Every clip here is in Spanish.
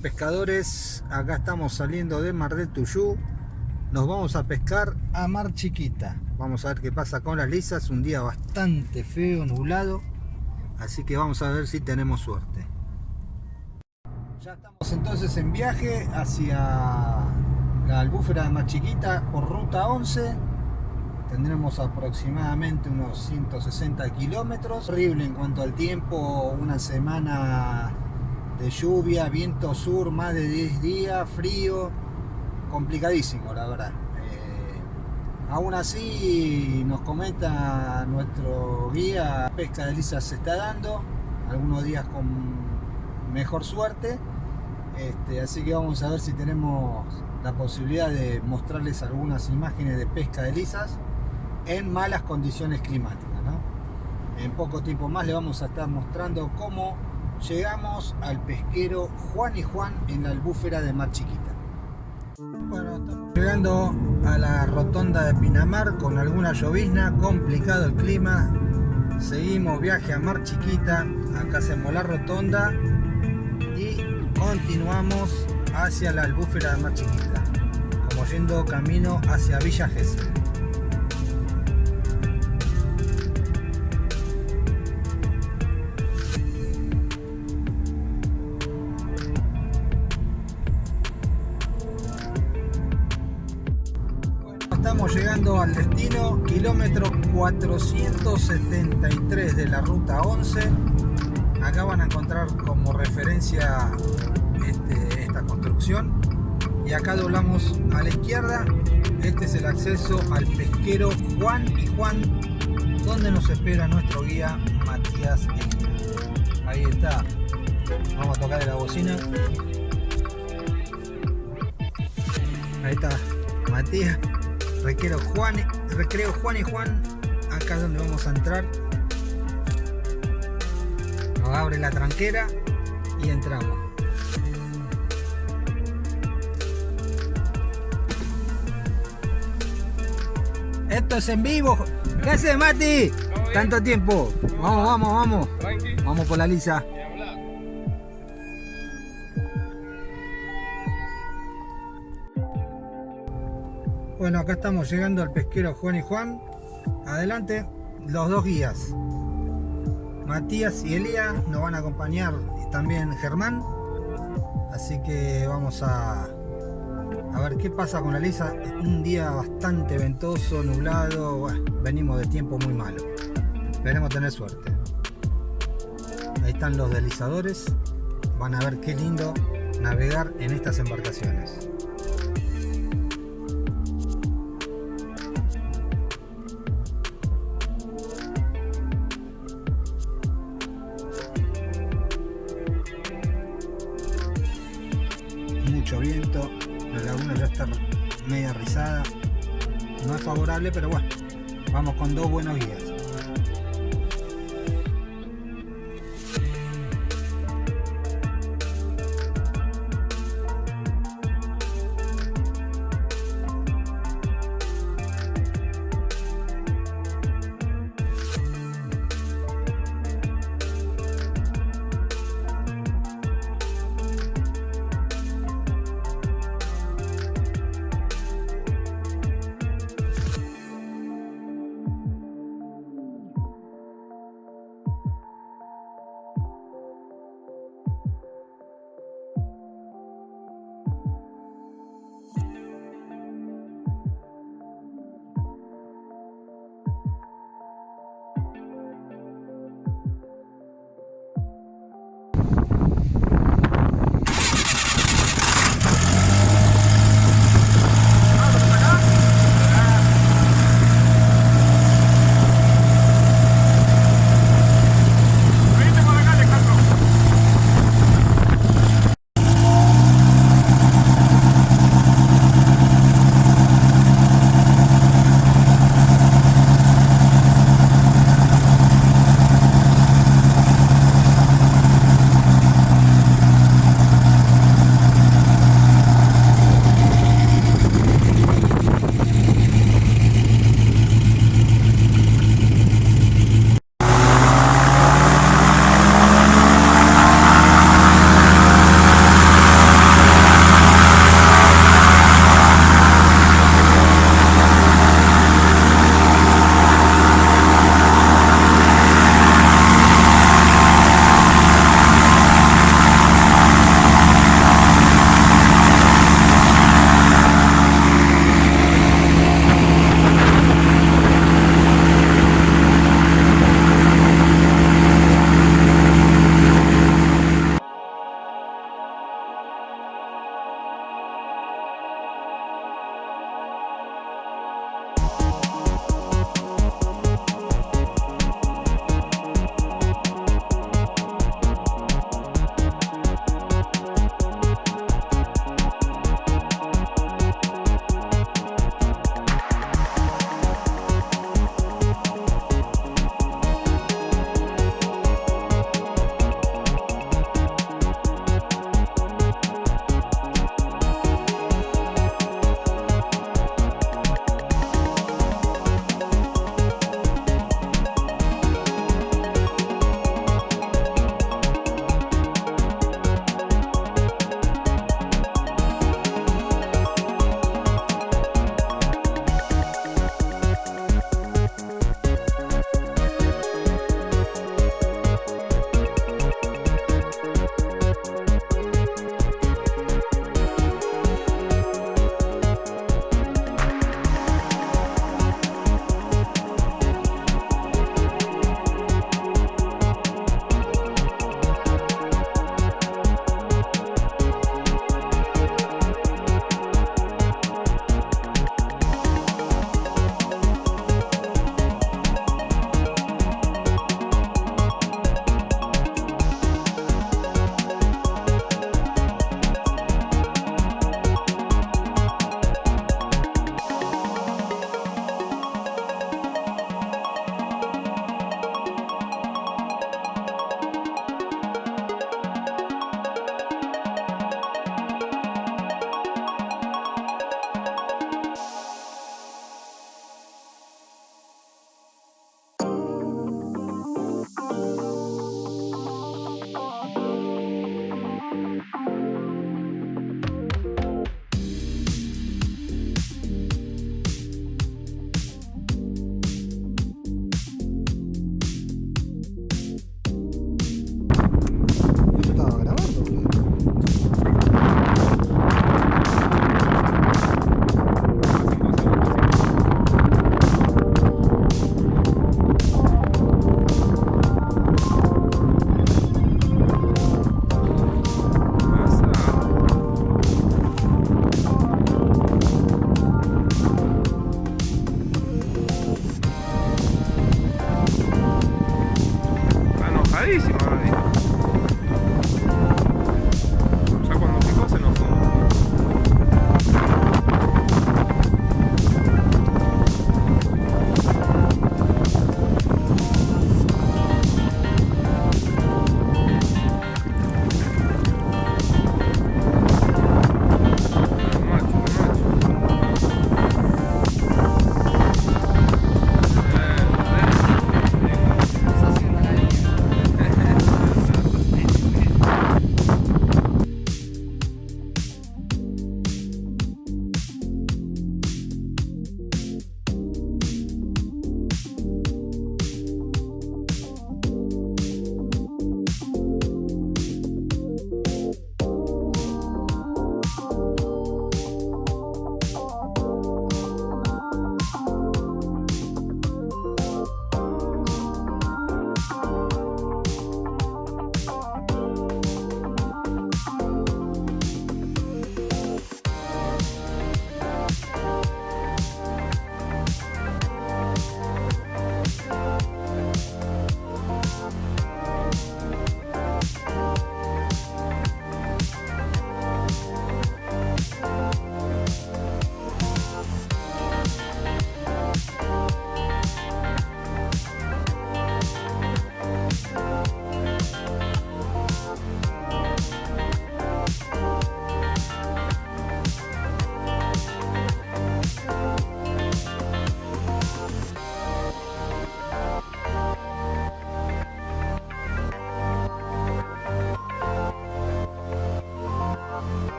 pescadores, acá estamos saliendo de Mar del Tuyú. Nos vamos a pescar a Mar Chiquita. Vamos a ver qué pasa con las lisas, un día bastante feo, nublado. Así que vamos a ver si tenemos suerte. Ya estamos entonces en viaje hacia la albúfera de Mar Chiquita por ruta 11 Tendremos aproximadamente unos 160 kilómetros. Horrible en cuanto al tiempo, una semana de lluvia, viento sur, más de 10 días, frío, complicadísimo la verdad. Eh, aún así nos comenta nuestro guía, pesca de lisa se está dando, algunos días con mejor suerte, este, así que vamos a ver si tenemos la posibilidad de mostrarles algunas imágenes de pesca de lisas en malas condiciones climáticas. En poco tiempo más le vamos a estar mostrando cómo llegamos al pesquero Juan y Juan en la albúfera de Mar Chiquita. Bueno, estamos llegando a la rotonda de Pinamar con alguna llovizna, complicado el clima. Seguimos viaje a Mar Chiquita, acá hacemos la rotonda y continuamos hacia la albúfera de Mar Chiquita, como yendo camino hacia Villa Gesell. Al destino, kilómetro 473 de la ruta 11. Acá van a encontrar como referencia este, esta construcción. Y acá doblamos a la izquierda. Este es el acceso al pesquero Juan y Juan, donde nos espera nuestro guía Matías Ahí está. Vamos a tocar la bocina. Ahí está Matías. Recreo Juan, recreo Juan y Juan, acá es donde vamos a entrar. Nos abre la tranquera y entramos. Esto es en vivo. ¿Qué haces, Mati? Tanto tiempo. Vamos, vamos, vamos. Vamos por la lisa. Bueno, acá estamos llegando al pesquero Juan y Juan. Adelante, los dos guías. Matías y Elía nos van a acompañar y también Germán. Así que vamos a, a ver qué pasa con la lisa. Un día bastante ventoso, nublado. venimos de tiempo muy malo. Esperemos tener suerte. Ahí están los deslizadores. Van a ver qué lindo navegar en estas embarcaciones. Pero bueno, vamos con dos buenos guías.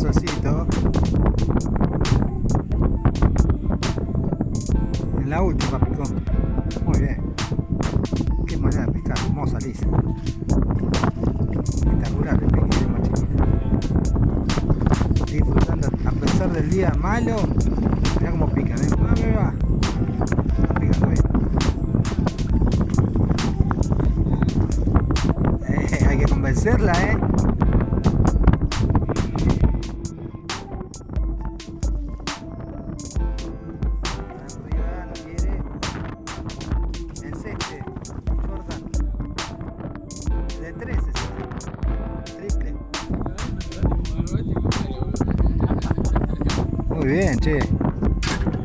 Solcito. En la última picó. Muy bien. Qué manera de pescar, hermosa lisa. Espectacular el de mochilita. Disfrutando a pesar del día malo. Muy bien, che.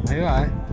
Ahí va, eh.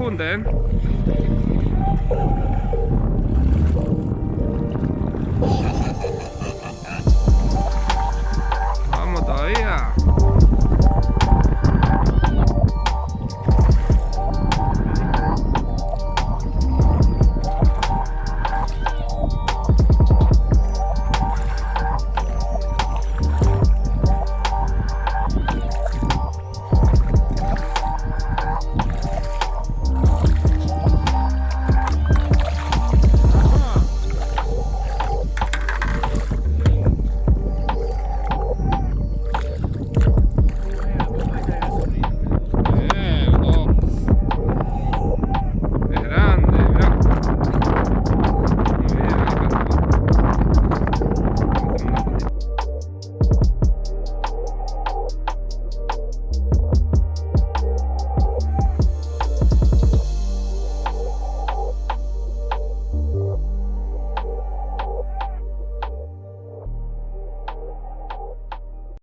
Tenemos